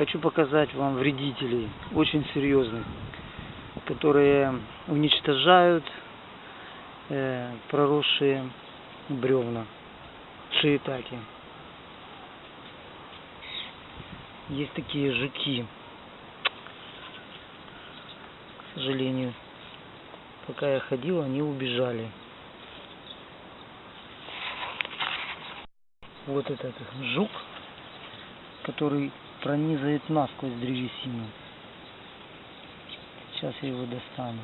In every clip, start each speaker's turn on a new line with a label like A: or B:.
A: Хочу показать вам вредителей, очень серьезных, которые уничтожают э, проросшие бревна, шиитаки. Есть такие жуки, к сожалению. Пока я ходил, они убежали. Вот этот жук, который пронизывает насквозь древесину. Сейчас я его достану.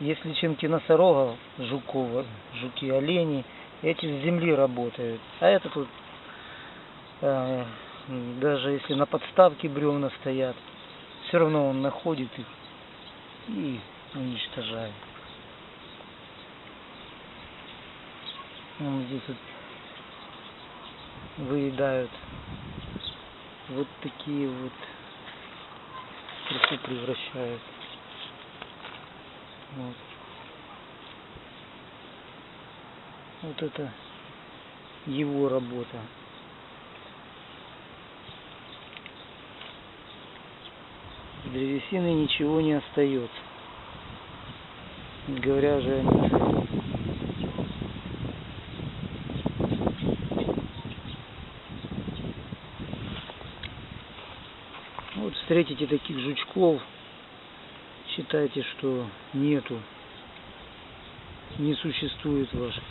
A: Если чем-то носорогов, жуков, жуки, олени, эти с земли работают. А это тут, э, даже если на подставке бревна стоят, все равно он находит их и уничтожает. Ну, здесь вот выедают вот такие вот превращают. Вот. вот это его работа. древесины ничего не остается. Говоря же о Вот встретите таких жучков, считайте, что нету, не существует ваших,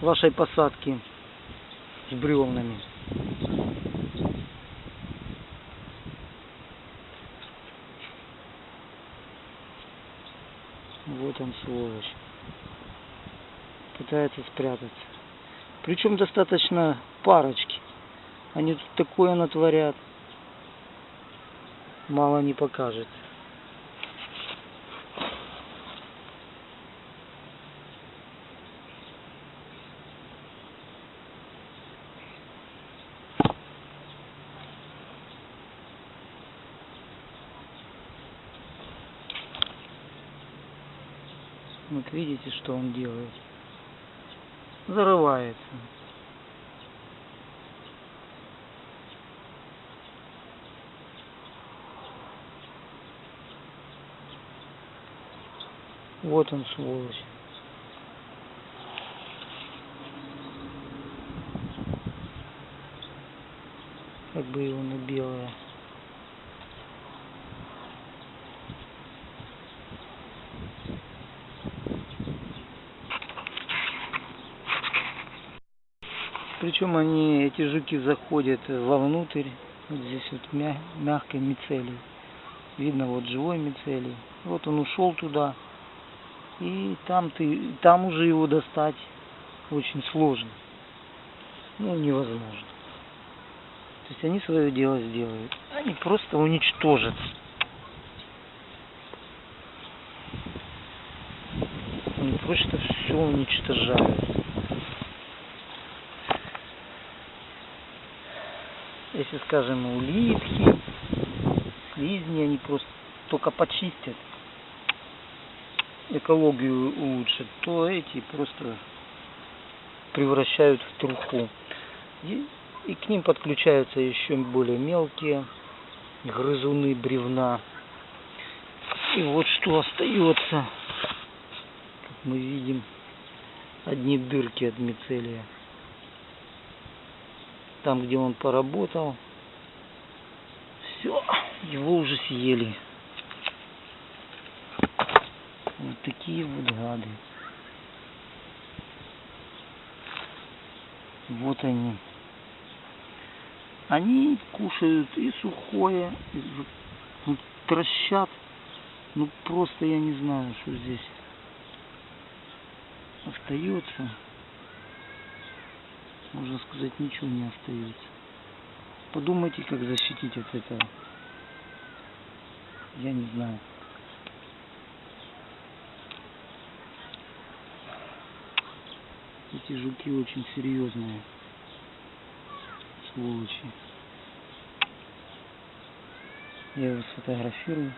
A: вашей посадки с бревнами. Вот он, сволочь. Пытается спрятаться. Причем достаточно парочки. Они тут такое натворят. Мало не покажется. Вот видите, что он делает? Зарывается. Вот он, сволочь. Как бы его на белое. Причем они, эти жуки заходят вовнутрь, вот здесь вот мя мягкой мицелий. Видно вот живой мицелий. Вот он ушел туда. И там ты, там уже его достать очень сложно. Ну, невозможно. То есть они свое дело сделают. Они просто уничтожат. Они просто все уничтожают. если, скажем, улитки, слизни, они просто только почистят, экологию улучшат, то эти просто превращают в труху. И, и к ним подключаются еще более мелкие грызуны бревна. И вот что остается, как мы видим, одни дырки от мицелия там, где он поработал, все, его уже съели. Вот такие вот гады. Вот они. Они кушают и сухое, и вот, трощат. Ну просто я не знаю, что здесь остается можно сказать, ничего не остается. Подумайте, как защитить от этого. Я не знаю. Эти жуки очень серьезные. Сволочи. Я его сфотографирую.